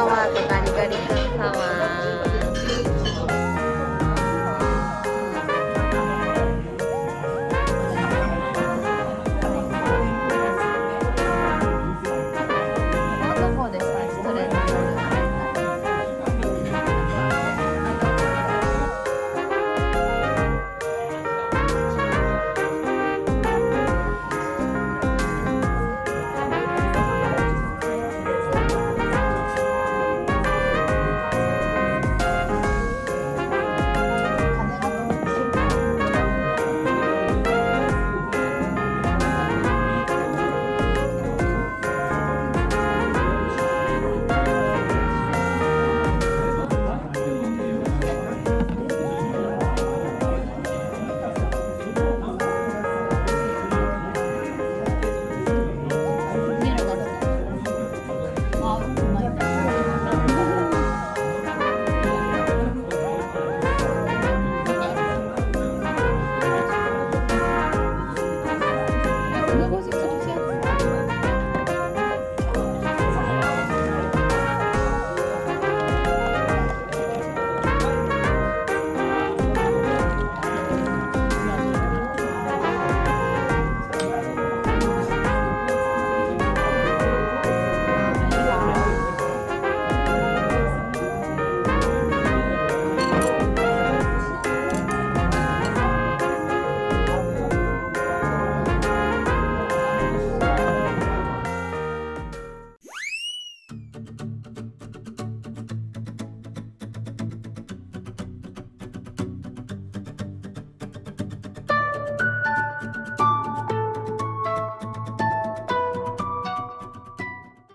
沢とガリガリ君様